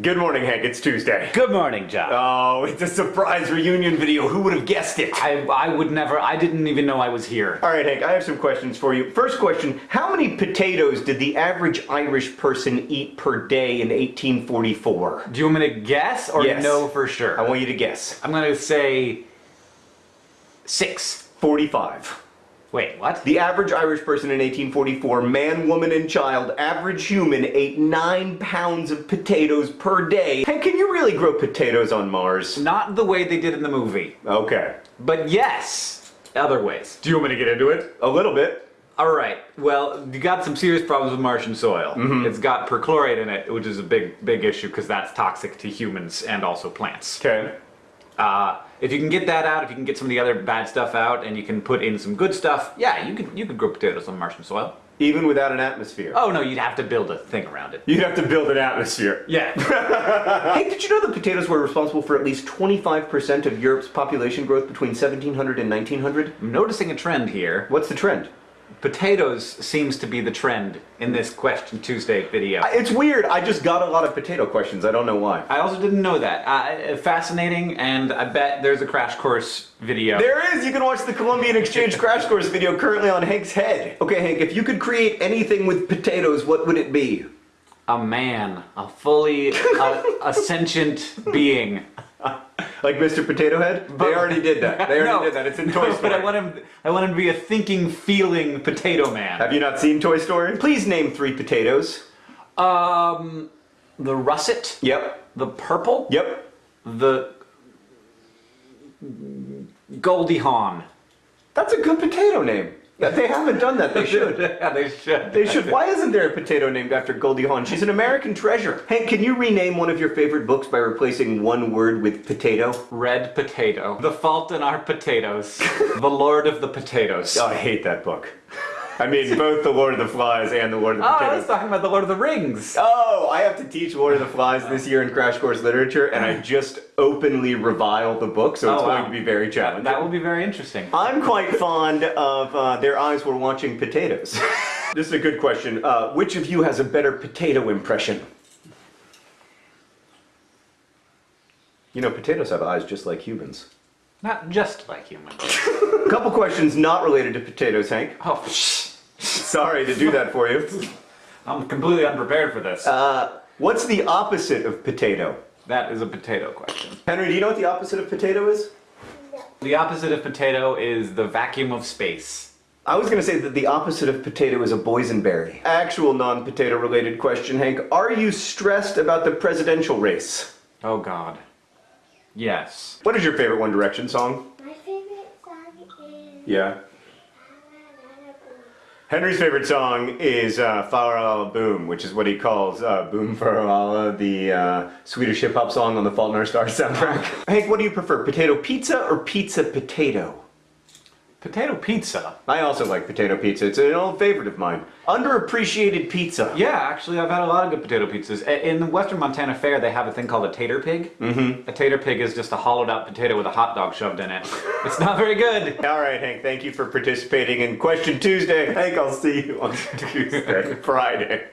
Good morning, Hank. It's Tuesday. Good morning, John. Oh, it's a surprise reunion video. Who would have guessed it? I, I would never, I didn't even know I was here. All right, Hank, I have some questions for you. First question, how many potatoes did the average Irish person eat per day in 1844? Do you want me to guess or Yes. know for sure? I want you to guess. I'm gonna say six. 45. Wait, what? The average Irish person in 1844, man, woman, and child, average human, ate 9 pounds of potatoes per day. And can you really grow potatoes on Mars? Not the way they did in the movie, Okay. but yes, other ways. Do you want me to get into it? A little bit. All right. Well, you got some serious problems with Martian soil. Mm-hmm. It's got perchlorate in it, which is a big, big issue because that's toxic to humans and also plants. Okay. Uh, if you can get that out, if you can get some of the other bad stuff out, and you can put in some good stuff, yeah, you could you could grow potatoes on Martian soil. Even without an atmosphere. Oh no, you'd have to build a thing around it. You'd have to build an atmosphere. Yeah. Hey, did you know that potatoes were responsible for at least 25% of Europe's population growth between 1700 and 1900? I'm noticing a trend here. What's the trend? Potatoes seems to be the trend in this Question Tuesday video. It's weird, I just got a lot of potato questions, I don't know why. I also didn't know that. Uh, fascinating, and I bet there's a crash course video. There is! You can watch the Columbian Exchange Crash Course video currently on Hank's head. Okay, Hank, if you could create anything with potatoes, what would it be? A man, a fully a, a sentient being. Like Mr. Potato Head? they already did that. They already No, did that. It's in no, Toy Story. But I want him. I want him to be a thinking, feeling potato man. Have you not seen Toy Story? Please name three potatoes. Um, the russet, Yep. the purple, Yep. the Goldie Hawn. That's a good potato name. They haven't done that. They should. yeah, they should. They should. Why isn't there a potato named after Goldie Hawn? She's an American treasure. Hank, can you rename one of your favorite books by replacing one word with potato? Red potato. The fault in our potatoes. the Lord of the potatoes. Oh, I hate that book. I mean, both the Lord of the Flies and the Lord of the Oh, I was talking about the Lord of the Rings. Oh, I have to teach Lord of the Flies this year in Crash Course Literature, and I just openly revile the book, so it's Oh, going to be very challenging. That will be very interesting. I'm quite fond of uh, Their Eyes Were Watching Potatoes. this is a good question. Uh, which of you has a better potato impression? You know, potatoes have eyes just like humans. Not just like humans. A couple questions not related to potatoes, Hank. Oh. Sorry to do that for you. I'm completely unprepared for this. Uh, what's the opposite of potato? that is a potato question. Henry, do you know what the opposite of potato is? No. The opposite of potato is the vacuum of space. I was gonna say that the opposite of potato is a boysenberry. Actual non-potato related question, Hank. Are you stressed about the presidential race? Oh god. Yes. What is your favorite One Direction song? My favorite song is Yeah. Henry's favorite song is uh, Farala Boom, which is what he calls uh, Boom Farala, the uh, Swedish hip hop song on the Fault in Our Stars soundtrack. Hank, what do you prefer, potato pizza or pizza potato? Potato pizza. I also like potato pizza. It's an old favorite of mine. Underappreciated pizza. Yeah, actually, I've had a lot of good potato pizzas. In the Western Montana Fair, they have a thing called a tater pig. Mm-hmm. A tater pig is just a hollowed out potato with a hot dog shoved in it. It's not very good. All right, Hank, thank you for participating in Question Tuesday. Hank, I'll see you on Tuesday, Friday.